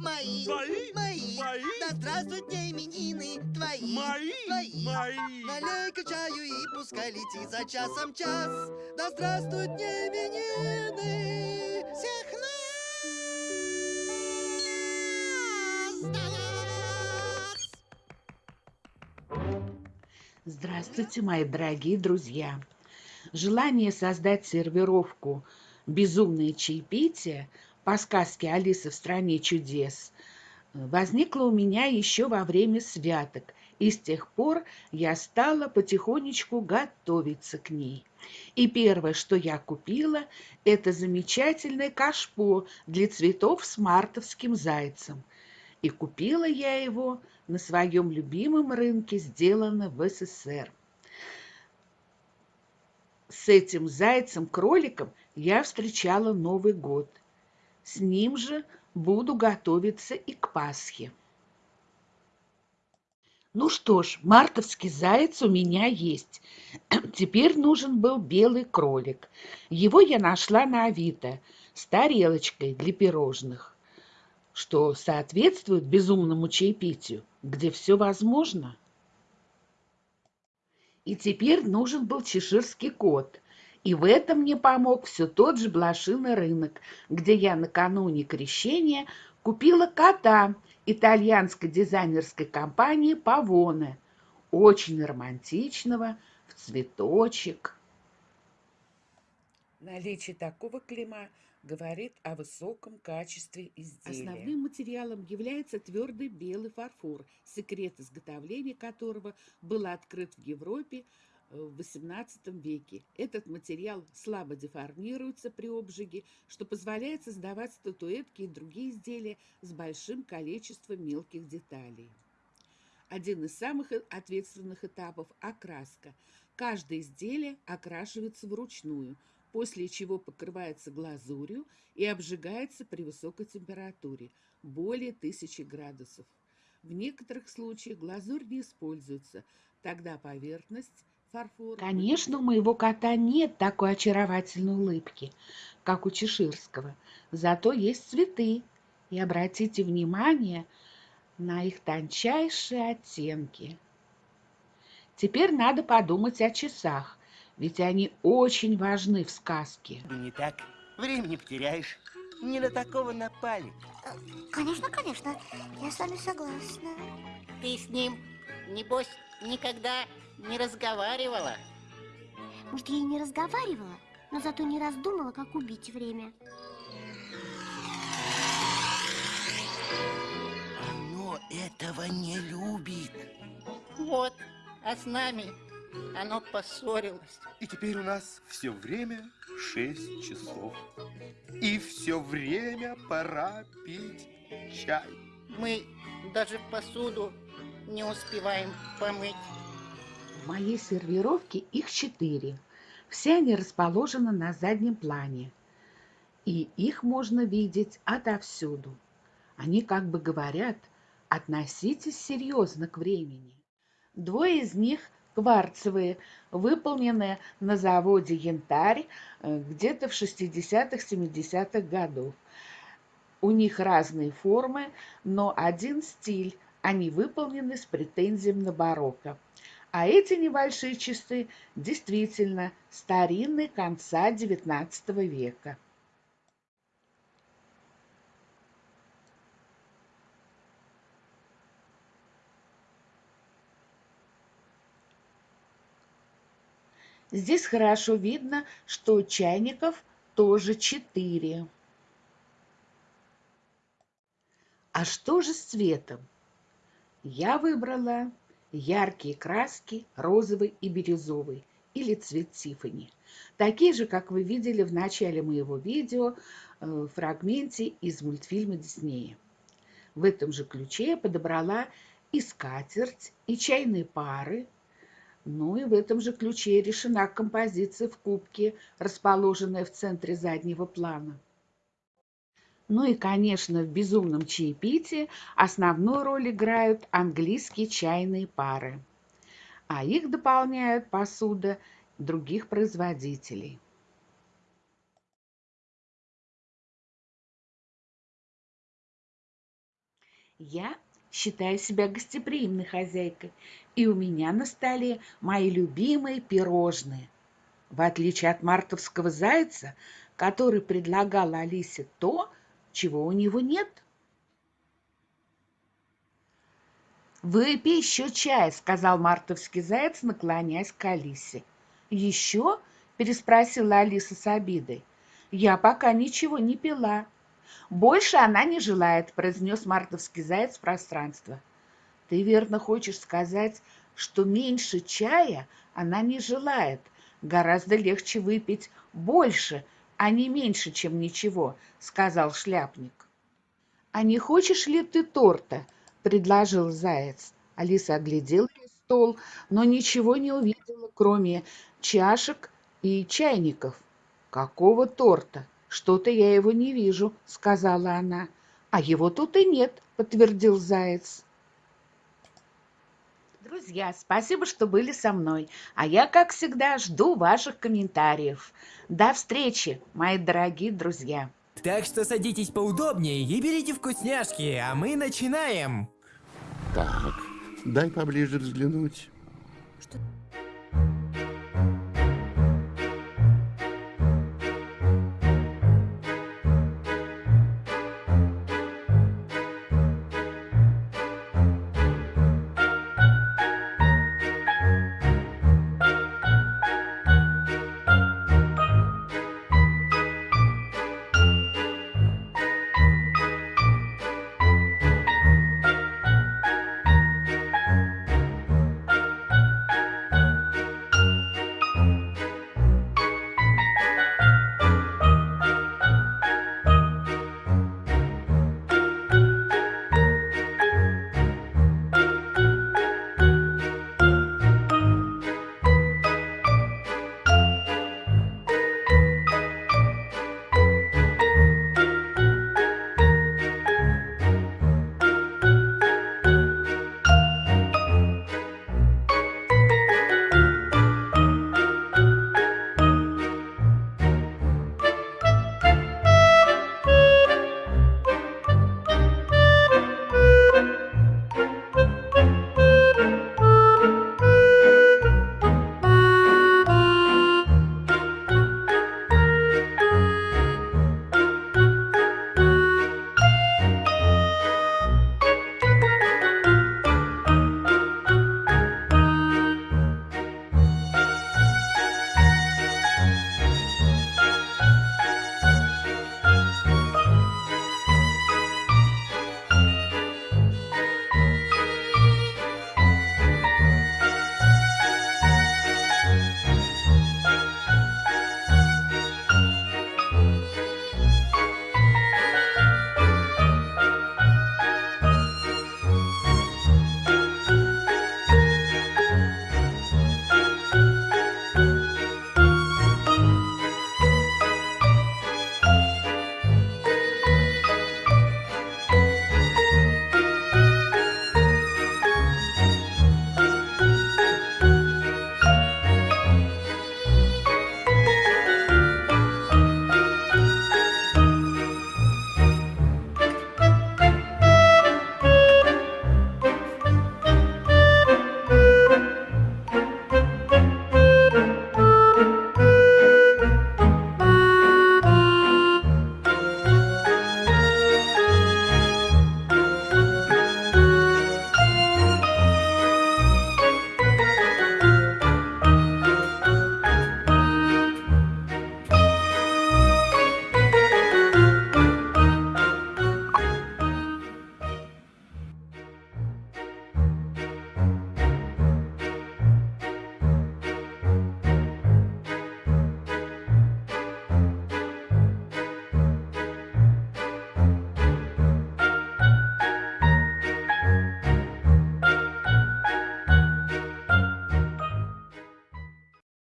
Мои, Твои? мои, Мои? да здравствуют мне именины твои, Мои? твои. Мои? Налей-ка чаю и пускай летит за часом час. Да здравствуют мне именины всех нас. Здравствуйте, мои дорогие друзья! Желание создать сервировку «Безумное чаепитие» по сказке «Алиса в стране чудес» возникло у меня еще во время святок, и с тех пор я стала потихонечку готовиться к ней. И первое, что я купила, это замечательное кашпо для цветов с мартовским зайцем. И купила я его на своем любимом рынке, сделано в СССР. С этим зайцем-кроликом я встречала Новый год. С ним же буду готовиться и к Пасхе. Ну что ж, мартовский заяц у меня есть. Теперь нужен был белый кролик. Его я нашла на Авито с тарелочкой для пирожных, что соответствует безумному чаепитию, где все возможно. И теперь нужен был чеширский кот. И в этом мне помог все тот же блошиный рынок, где я накануне крещения купила кота итальянской дизайнерской компании «Павоне», очень романтичного, в цветочек. Наличие такого клима говорит о высоком качестве изделия. Основным материалом является твердый белый фарфор, секрет изготовления которого был открыт в Европе в XVIII веке. Этот материал слабо деформируется при обжиге, что позволяет создавать статуэтки и другие изделия с большим количеством мелких деталей. Один из самых ответственных этапов – окраска. Каждое изделие окрашивается вручную, после чего покрывается глазурью и обжигается при высокой температуре – более 1000 градусов. В некоторых случаях глазурь не используется, тогда поверхность. Конечно, у моего кота нет такой очаровательной улыбки, как у чеширского, зато есть цветы. И обратите внимание на их тончайшие оттенки. Теперь надо подумать о часах, ведь они очень важны в сказке. Не так. Времени потеряешь. Не на такого напали. Конечно, конечно, я с вами согласна. Ты с ним, небось, никогда не разговаривала? Может, я и не разговаривала, но зато не раздумала, как убить время. Оно этого не любит. Вот, а с нами оно поссорилось. И теперь у нас все время 6 часов. И все время пора пить чай. Мы даже посуду не успеваем помыть. В моей сервировке их четыре. Все они расположены на заднем плане. И их можно видеть отовсюду. Они как бы говорят, относитесь серьезно к времени. Двое из них кварцевые, выполненные на заводе «Янтарь» где-то в 60-70-х годов. У них разные формы, но один стиль, они выполнены с претензией на барокко. А эти небольшие часы действительно старинные конца XIX века. Здесь хорошо видно, что чайников тоже четыре. А что же с цветом? Я выбрала яркие краски розовый и бирюзовый или цвет Тиффани. Такие же, как вы видели в начале моего видео, э, в фрагменте из мультфильма Диснея. В этом же ключе я подобрала и скатерть, и чайные пары. Ну и в этом же ключе решена композиция в кубке, расположенная в центре заднего плана. Ну и, конечно, в «Безумном чаепитии» основную роль играют английские чайные пары, а их дополняют посуда других производителей. Я считаю себя гостеприимной хозяйкой, и у меня на столе мои любимые пирожные. В отличие от мартовского зайца, который предлагал Алисе то, чего у него нет. «Выпей еще чай», — сказал мартовский заяц, наклоняясь к Алисе. «Еще?» — переспросила Алиса с обидой. «Я пока ничего не пила». «Больше она не желает», — произнес мартовский заяц в пространство. «Ты верно хочешь сказать, что меньше чая она не желает. Гораздо легче выпить больше, не меньше, чем ничего», — сказал шляпник. «А не хочешь ли ты торта?» — предложил заяц. Алиса оглядела стол, но ничего не увидела, кроме чашек и чайников. «Какого торта? Что-то я его не вижу», — сказала она. «А его тут и нет», — подтвердил заяц. Друзья, спасибо, что были со мной. А я, как всегда, жду ваших комментариев. До встречи, мои дорогие друзья. Так что садитесь поудобнее и берите вкусняшки, а мы начинаем. Так, дай поближе взглянуть. Что